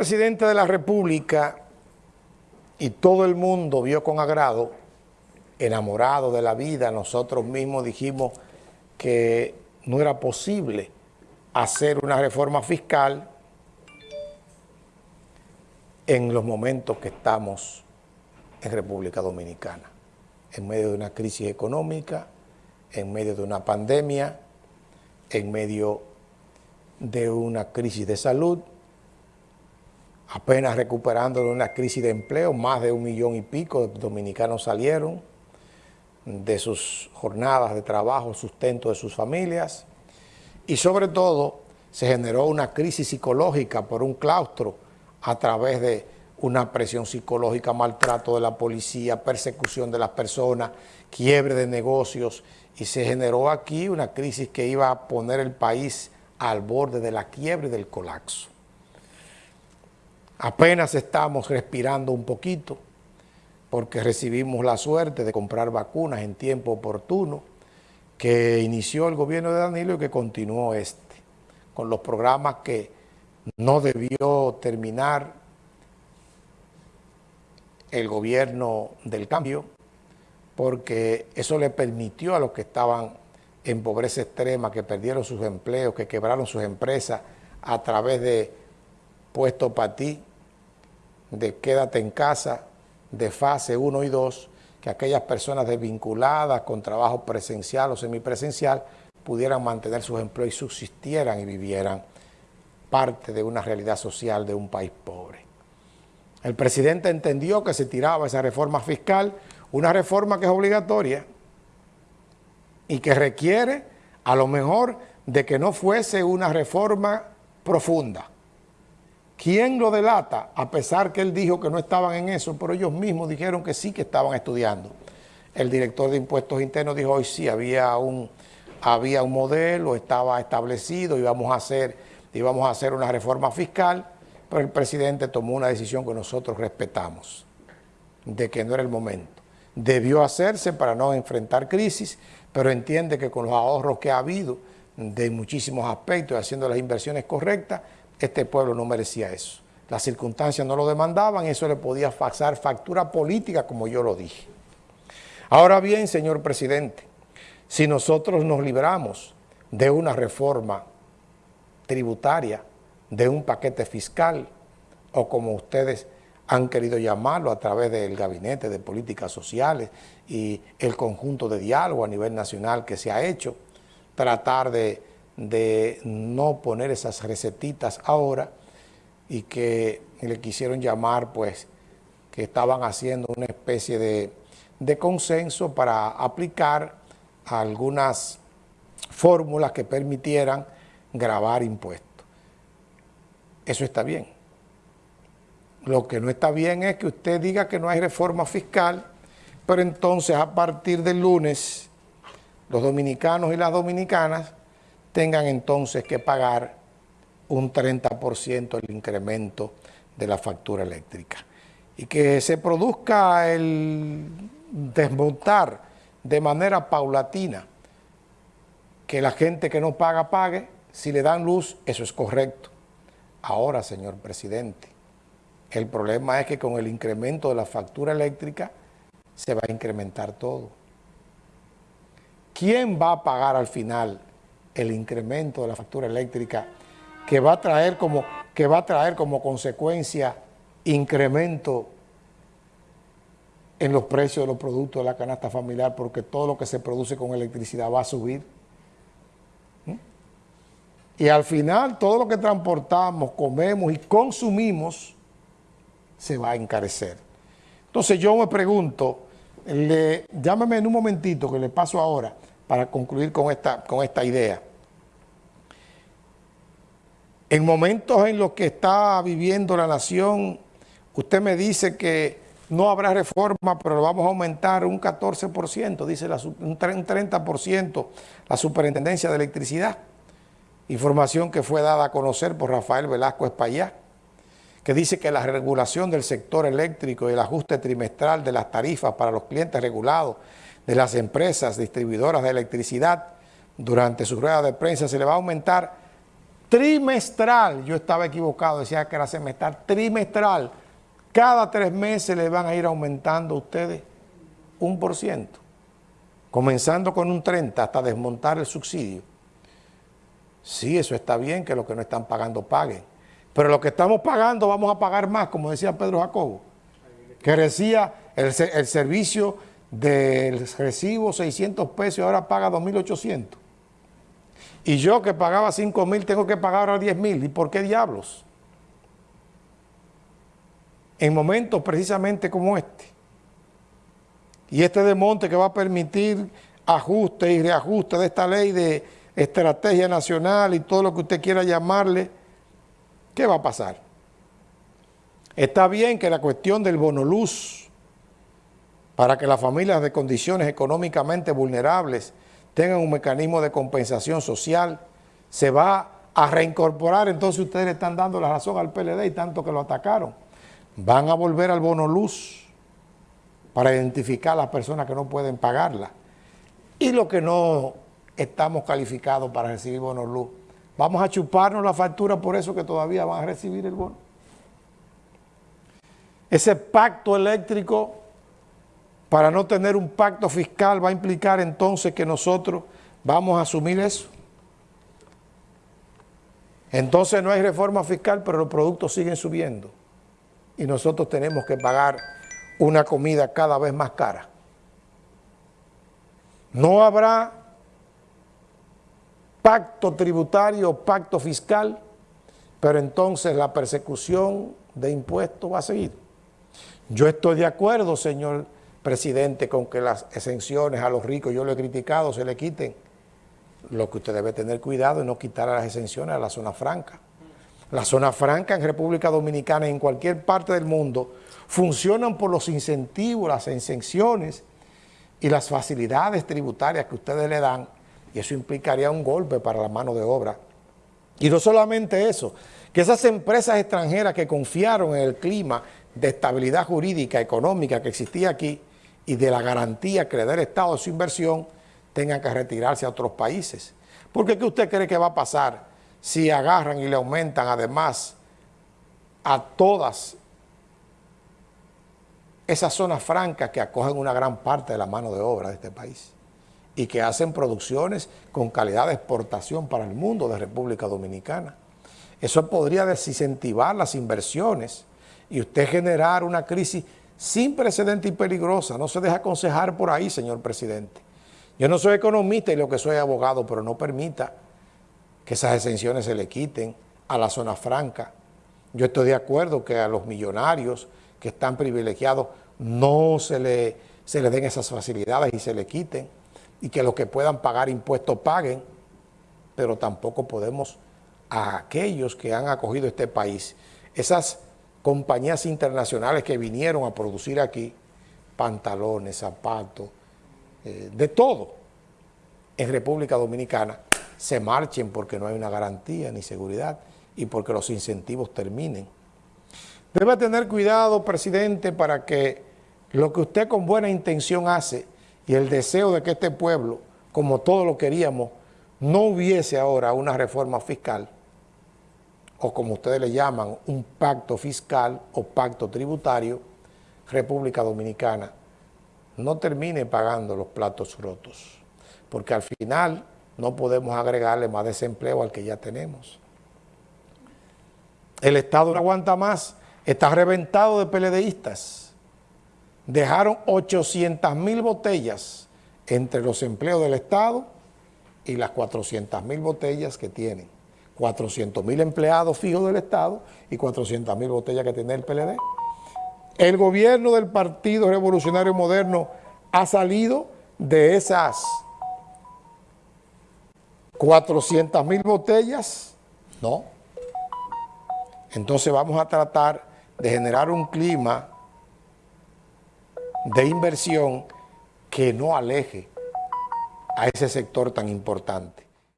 presidente de la República y todo el mundo vio con agrado, enamorado de la vida, nosotros mismos dijimos que no era posible hacer una reforma fiscal en los momentos que estamos en República Dominicana, en medio de una crisis económica, en medio de una pandemia, en medio de una crisis de salud, apenas recuperando de una crisis de empleo, más de un millón y pico de dominicanos salieron de sus jornadas de trabajo, sustento de sus familias, y sobre todo se generó una crisis psicológica por un claustro a través de una presión psicológica, maltrato de la policía, persecución de las personas, quiebre de negocios, y se generó aquí una crisis que iba a poner el país al borde de la quiebre y del colapso. Apenas estamos respirando un poquito porque recibimos la suerte de comprar vacunas en tiempo oportuno que inició el gobierno de Danilo y que continuó este, con los programas que no debió terminar el gobierno del cambio, porque eso le permitió a los que estaban en pobreza extrema, que perdieron sus empleos, que quebraron sus empresas a través de puesto para ti, de quédate en casa, de fase 1 y 2, que aquellas personas desvinculadas con trabajo presencial o semipresencial pudieran mantener sus empleos y subsistieran y vivieran parte de una realidad social de un país pobre. El presidente entendió que se tiraba esa reforma fiscal, una reforma que es obligatoria y que requiere a lo mejor de que no fuese una reforma profunda, ¿Quién lo delata? A pesar que él dijo que no estaban en eso, pero ellos mismos dijeron que sí que estaban estudiando. El director de impuestos internos dijo hoy sí, había un, había un modelo, estaba establecido, íbamos a, hacer, íbamos a hacer una reforma fiscal, pero el presidente tomó una decisión que nosotros respetamos, de que no era el momento. Debió hacerse para no enfrentar crisis, pero entiende que con los ahorros que ha habido de muchísimos aspectos, haciendo las inversiones correctas, este pueblo no merecía eso. Las circunstancias no lo demandaban, eso le podía pasar factura política, como yo lo dije. Ahora bien, señor presidente, si nosotros nos libramos de una reforma tributaria, de un paquete fiscal, o como ustedes han querido llamarlo a través del Gabinete de Políticas Sociales y el conjunto de diálogo a nivel nacional que se ha hecho, tratar de de no poner esas recetitas ahora y que le quisieron llamar, pues, que estaban haciendo una especie de, de consenso para aplicar algunas fórmulas que permitieran grabar impuestos. Eso está bien. Lo que no está bien es que usted diga que no hay reforma fiscal, pero entonces a partir del lunes los dominicanos y las dominicanas tengan entonces que pagar un 30% el incremento de la factura eléctrica. Y que se produzca el desmontar de manera paulatina, que la gente que no paga, pague, si le dan luz, eso es correcto. Ahora, señor presidente, el problema es que con el incremento de la factura eléctrica se va a incrementar todo. ¿Quién va a pagar al final el incremento de la factura eléctrica que va a traer como, que va a traer como consecuencia incremento en los precios de los productos de la canasta familiar porque todo lo que se produce con electricidad va a subir. ¿Mm? Y al final todo lo que transportamos, comemos y consumimos se va a encarecer. Entonces yo me pregunto, le, llámeme en un momentito que le paso ahora, para concluir con esta, con esta idea. En momentos en los que está viviendo la nación, usted me dice que no habrá reforma, pero lo vamos a aumentar un 14%, dice la, un 30% la Superintendencia de Electricidad. Información que fue dada a conocer por Rafael Velasco Espaillá, que dice que la regulación del sector eléctrico y el ajuste trimestral de las tarifas para los clientes regulados de las empresas distribuidoras de electricidad durante su rueda de prensa se le va a aumentar trimestral, yo estaba equivocado, decía que era semestral, trimestral, cada tres meses le van a ir aumentando a ustedes un por ciento, comenzando con un 30 hasta desmontar el subsidio. Sí, eso está bien, que los que no están pagando paguen, pero lo que estamos pagando vamos a pagar más, como decía Pedro Jacobo, que decía el, el servicio del recibo 600 pesos ahora paga 2.800. Y yo que pagaba 5 mil tengo que pagar ahora 10 mil. ¿Y por qué diablos? En momentos precisamente como este. Y este demonte que va a permitir ajuste y reajuste de esta ley de estrategia nacional y todo lo que usted quiera llamarle, ¿qué va a pasar? Está bien que la cuestión del bonoluz para que las familias de condiciones económicamente vulnerables tengan un mecanismo de compensación social, se va a reincorporar, entonces ustedes están dando la razón al PLD y tanto que lo atacaron. Van a volver al bono luz para identificar a las personas que no pueden pagarla. Y los que no estamos calificados para recibir bono luz, vamos a chuparnos la factura por eso que todavía van a recibir el bono. Ese pacto eléctrico para no tener un pacto fiscal va a implicar entonces que nosotros vamos a asumir eso. Entonces no hay reforma fiscal, pero los productos siguen subiendo. Y nosotros tenemos que pagar una comida cada vez más cara. No habrá pacto tributario, pacto fiscal, pero entonces la persecución de impuestos va a seguir. Yo estoy de acuerdo, señor presidente, con que las exenciones a los ricos, yo lo he criticado, se le quiten. Lo que usted debe tener cuidado es no quitar las exenciones a la zona franca. La zona franca en República Dominicana y en cualquier parte del mundo funcionan por los incentivos, las exenciones y las facilidades tributarias que ustedes le dan y eso implicaría un golpe para la mano de obra. Y no solamente eso, que esas empresas extranjeras que confiaron en el clima de estabilidad jurídica, económica que existía aquí, y de la garantía que le da el Estado de su inversión, tengan que retirarse a otros países. Porque ¿qué usted cree que va a pasar si agarran y le aumentan además a todas esas zonas francas que acogen una gran parte de la mano de obra de este país y que hacen producciones con calidad de exportación para el mundo de República Dominicana? Eso podría desincentivar las inversiones y usted generar una crisis sin precedente y peligrosa. No se deja aconsejar por ahí, señor presidente. Yo no soy economista y lo que soy abogado, pero no permita que esas exenciones se le quiten a la zona franca. Yo estoy de acuerdo que a los millonarios que están privilegiados no se le, se les den esas facilidades y se le quiten y que los que puedan pagar impuestos paguen, pero tampoco podemos a aquellos que han acogido este país, esas compañías internacionales que vinieron a producir aquí pantalones, zapatos, eh, de todo en República Dominicana, se marchen porque no hay una garantía ni seguridad y porque los incentivos terminen. Debe tener cuidado, presidente, para que lo que usted con buena intención hace y el deseo de que este pueblo, como todos lo queríamos, no hubiese ahora una reforma fiscal, o como ustedes le llaman, un pacto fiscal o pacto tributario, República Dominicana no termine pagando los platos rotos, porque al final no podemos agregarle más desempleo al que ya tenemos. El Estado no aguanta más, está reventado de peledeístas. Dejaron 800 mil botellas entre los empleos del Estado y las 400 mil botellas que tienen. 400 mil empleados fijos del Estado y 400 mil botellas que tiene el PLD. El gobierno del Partido Revolucionario Moderno ha salido de esas 400 mil botellas, no. Entonces vamos a tratar de generar un clima de inversión que no aleje a ese sector tan importante.